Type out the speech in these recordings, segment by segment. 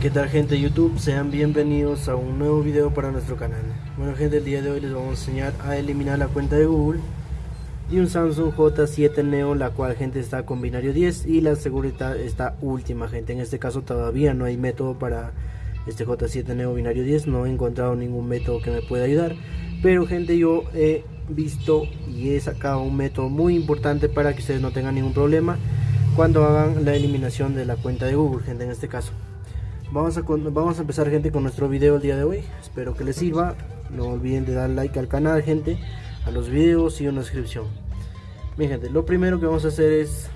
¿Qué tal gente de YouTube? Sean bienvenidos a un nuevo video para nuestro canal. Bueno gente, el día de hoy les vamos a enseñar a eliminar la cuenta de Google de un Samsung J7 Neo, la cual gente está con binario 10 y la seguridad está última gente. En este caso todavía no hay método para este J7 Neo binario 10, no he encontrado ningún método que me pueda ayudar. Pero gente, yo he visto y he sacado un método muy importante para que ustedes no tengan ningún problema cuando hagan la eliminación de la cuenta de Google, gente, en este caso. Vamos a, vamos a empezar gente con nuestro video el día de hoy. Espero que les sirva. No olviden de dar like al canal gente, a los videos y una suscripción. Bien gente, lo primero que vamos a hacer es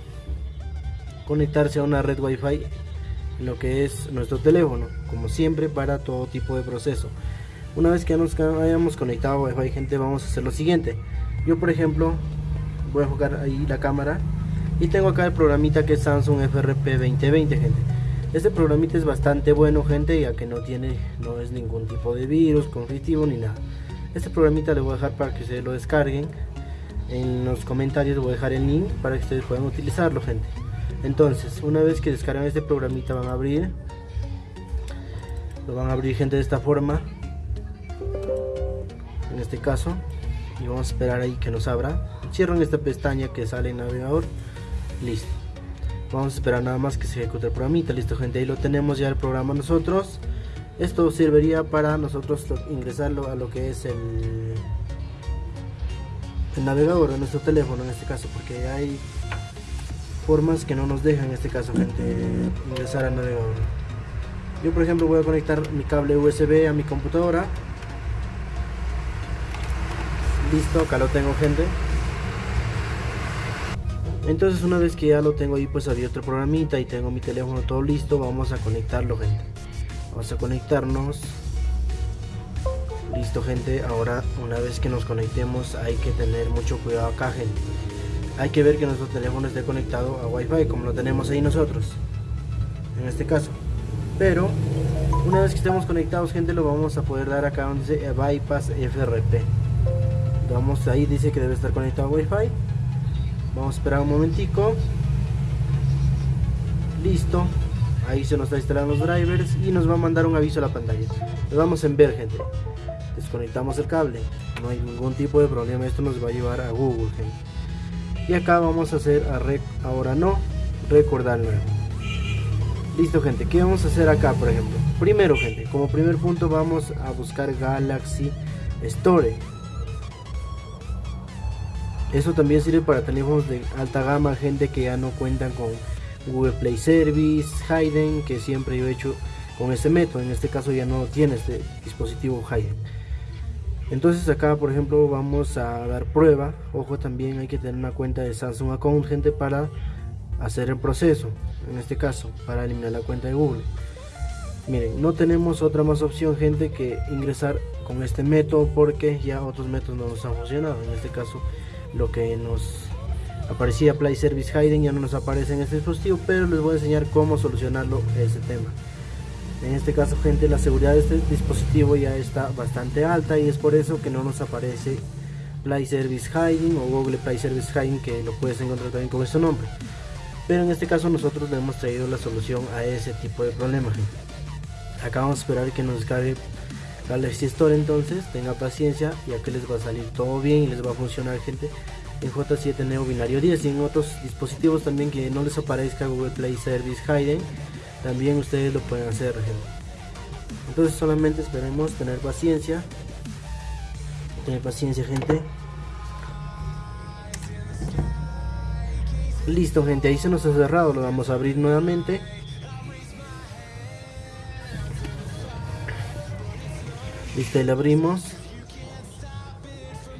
conectarse a una red wifi en lo que es nuestro teléfono, como siempre para todo tipo de proceso. Una vez que nos hayamos conectado gente, vamos a hacer lo siguiente. Yo por ejemplo voy a jugar ahí la cámara y tengo acá el programita que es Samsung FRP 2020 gente este programita es bastante bueno gente ya que no tiene, no es ningún tipo de virus, conflictivo ni nada. Este programita le voy a dejar para que ustedes lo descarguen. En los comentarios voy a dejar el link para que ustedes puedan utilizarlo gente. Entonces, una vez que descargan este programita van a abrir. Lo van a abrir gente de esta forma. En este caso. Y vamos a esperar ahí que nos abra. Cierran esta pestaña que sale en navegador. Listo vamos a esperar nada más que se ejecute el programita listo gente ahí lo tenemos ya el programa nosotros esto serviría para nosotros ingresarlo a lo que es el, el navegador de nuestro teléfono en este caso porque hay formas que no nos dejan en este caso gente ingresar al navegador yo por ejemplo voy a conectar mi cable USB a mi computadora listo acá lo tengo gente. Entonces una vez que ya lo tengo ahí pues abierto el programita y tengo mi teléfono todo listo vamos a conectarlo gente. Vamos a conectarnos. Listo gente. Ahora una vez que nos conectemos hay que tener mucho cuidado acá gente. Hay que ver que nuestro teléfono esté conectado a wifi como lo tenemos ahí nosotros en este caso. Pero una vez que estemos conectados gente lo vamos a poder dar acá donde dice bypass FRP vamos ahí dice que debe estar conectado a wifi. Vamos a esperar un momentico. Listo. Ahí se nos está instalando los drivers y nos va a mandar un aviso a la pantalla. Lo vamos en ver gente. Desconectamos el cable. No hay ningún tipo de problema. Esto nos va a llevar a google gente. Y acá vamos a hacer ahora no recordar nuevo. Listo gente. Qué vamos a hacer acá por ejemplo primero gente como primer punto vamos a buscar galaxy store eso también sirve para teléfonos de alta gama, gente que ya no cuentan con Google Play Service, Hayden, que siempre yo he hecho con este método. En este caso ya no tiene este dispositivo Hayden. Entonces acá por ejemplo vamos a dar prueba. Ojo también hay que tener una cuenta de Samsung Account, gente, para hacer el proceso. En este caso, para eliminar la cuenta de Google. Miren, no tenemos otra más opción, gente, que ingresar con este método porque ya otros métodos no nos han funcionado. En este caso lo que nos aparecía Play Service Hiding ya no nos aparece en este dispositivo pero les voy a enseñar cómo solucionarlo ese tema. En este caso gente la seguridad de este dispositivo ya está bastante alta y es por eso que no nos aparece Play Service Hiding o Google Play Service Hiding que lo puedes encontrar también con este nombre. Pero en este caso nosotros le hemos traído la solución a ese tipo de problema acá vamos a esperar que nos descargue Galaxy Store entonces, tenga paciencia y aquí les va a salir todo bien y les va a funcionar gente en J7 Neo binario 10 y en otros dispositivos también que no les aparezca Google Play Service Hidden también ustedes lo pueden hacer entonces solamente esperemos tener paciencia. Tener paciencia gente. Listo gente ahí se nos ha cerrado. Lo vamos a abrir nuevamente listo ahí le abrimos.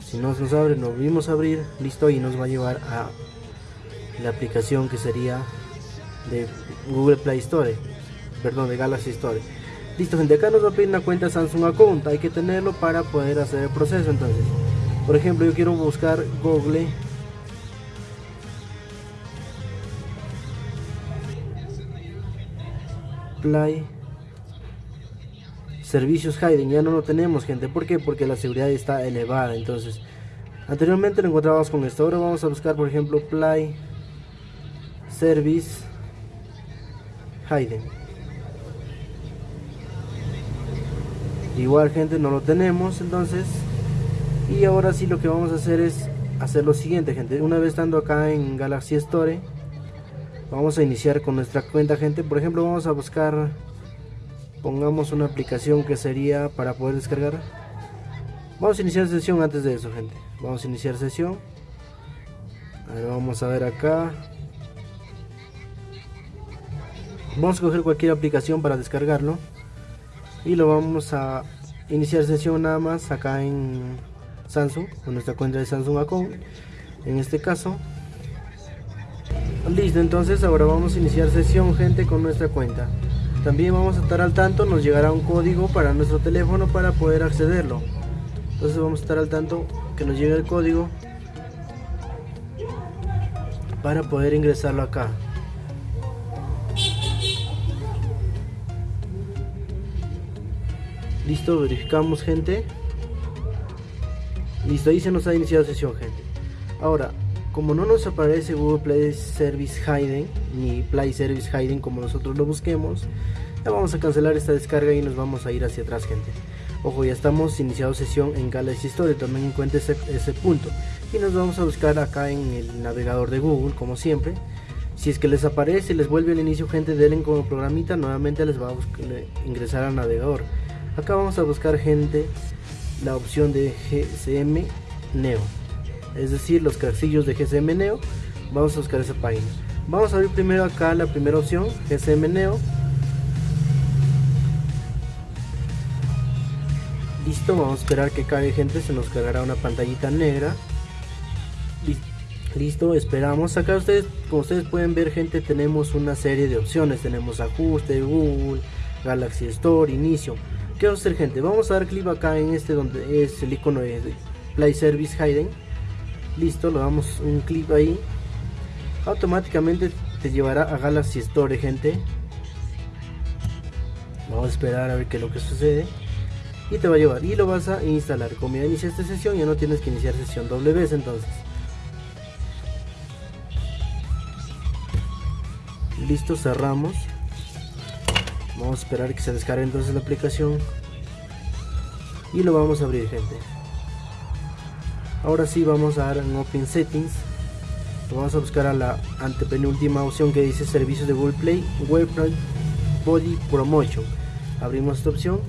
Si no nos abre nos volvimos a abrir. Listo y nos va a llevar a la aplicación que sería de Google Play Store. Perdón de Galaxy Store. Listo gente acá nos va a pedir una cuenta Samsung Account. Hay que tenerlo para poder hacer el proceso entonces. Por ejemplo yo quiero buscar Google. Play servicios hiding ya no lo tenemos gente ¿por qué? porque la seguridad está elevada entonces anteriormente lo encontrábamos con esto ahora vamos a buscar por ejemplo play Service Hayden. Igual gente no lo tenemos entonces. Y ahora sí lo que vamos a hacer es hacer lo siguiente gente. Una vez estando acá en Galaxy Store. Vamos a iniciar con nuestra cuenta gente. Por ejemplo vamos a buscar. Pongamos una aplicación que sería para poder descargar. Vamos a iniciar sesión antes de eso gente. Vamos a iniciar sesión. A vamos a ver acá. Vamos a coger cualquier aplicación para descargarlo. Y lo vamos a iniciar sesión nada más acá en Samsung. Con nuestra cuenta de Samsung Account. En este caso. Listo, entonces ahora vamos a iniciar sesión gente con nuestra cuenta. También vamos a estar al tanto, nos llegará un código para nuestro teléfono para poder accederlo. Entonces vamos a estar al tanto que nos llegue el código para poder ingresarlo acá. Listo verificamos gente. Listo ahí se nos ha iniciado sesión gente. Ahora como no nos aparece Google Play Service Hidden ni Play Service Hidden como nosotros lo busquemos ya vamos a cancelar esta descarga y nos vamos a ir hacia atrás gente. Ojo ya estamos iniciado sesión en Galaxy Store tomen en cuenta ese, punto. Y nos vamos a buscar acá en el navegador de Google como siempre. Si es que les aparece les vuelve al inicio gente denle como programita nuevamente les va a ingresar al navegador. Acá vamos a buscar gente la opción de GCM Neo. Es decir los casillos de GCM Neo. Vamos a buscar esa página. Vamos a abrir primero acá la primera opción GCM Neo listo vamos a esperar que cargue gente se nos cargará una pantallita negra. Listo esperamos. Acá ustedes como ustedes pueden ver gente tenemos una serie de opciones. Tenemos ajuste google galaxy store inicio. Qué vamos a hacer gente vamos a dar clic acá en este donde es el icono de play service hidden. Listo lo damos un clic ahí. Automáticamente te llevará a galaxy store gente. Vamos a esperar a ver qué es lo que sucede y te va a llevar y lo vas a instalar. Como ya iniciaste sesión ya no tienes que iniciar sesión doble entonces. Listo cerramos. Vamos a esperar que se descargue entonces la aplicación. Y lo vamos a abrir gente. Ahora sí vamos a dar en open settings. Vamos a buscar a la antepenúltima opción que dice servicios de Google Play Body Promotion. Abrimos esta opción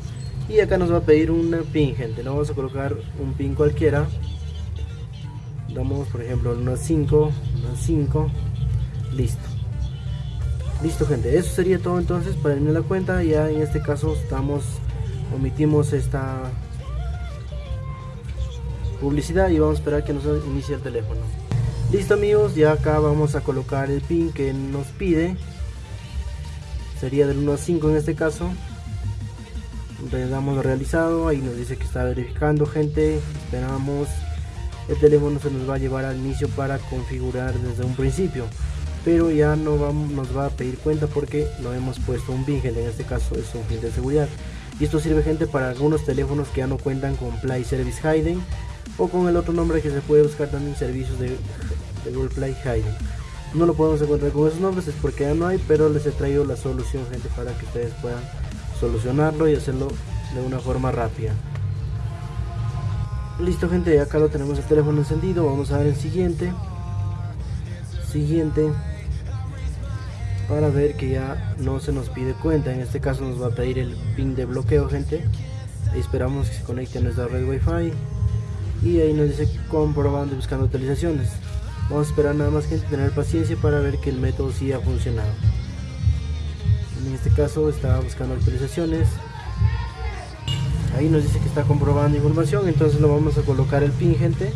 y acá nos va a pedir un pin gente. Le vamos a colocar un pin cualquiera. Damos por ejemplo unos 5 unos 5 listo. Listo gente. Eso sería todo entonces para irme la cuenta. Ya en este caso estamos omitimos esta publicidad y vamos a esperar que nos inicie el teléfono. Listo amigos. Ya acá vamos a colocar el pin que nos pide. Sería del 1 a 5 en este caso le damos realizado ahí nos dice que está verificando gente esperamos el teléfono se nos va a llevar al inicio para configurar desde un principio pero ya no vamos, nos va a pedir cuenta porque no hemos puesto un pin en este caso es un pin de seguridad. Y esto sirve gente para algunos teléfonos que ya no cuentan con Play Service Hidden o con el otro nombre que se puede buscar también servicios de, Google Play Hidden no lo podemos encontrar con esos nombres es porque ya no hay pero les he traído la solución gente para que ustedes puedan solucionarlo y hacerlo de una forma rápida. Listo gente acá lo tenemos el teléfono encendido. Vamos a ver el siguiente. Siguiente. Para ver que ya no se nos pide cuenta. En este caso nos va a pedir el pin de bloqueo gente. Esperamos que se conecte a nuestra red wifi. Y ahí nos dice comprobando y buscando actualizaciones. Vamos a esperar nada más gente tener paciencia para ver que el método sí ha funcionado en este caso está buscando actualizaciones. Ahí nos dice que está comprobando información entonces lo vamos a colocar el pin gente.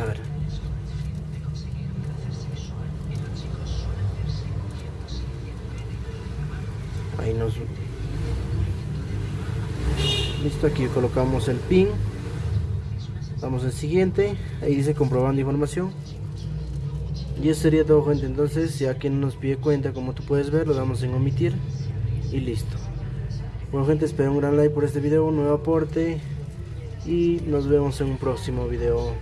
A ver. Ahí nos listo aquí colocamos el pin. Vamos al siguiente. Ahí dice comprobando información y eso sería todo gente entonces ya que nos pide cuenta como tú puedes ver lo damos en omitir y listo. Bueno gente espero un gran like por este video un nuevo aporte y nos vemos en un próximo video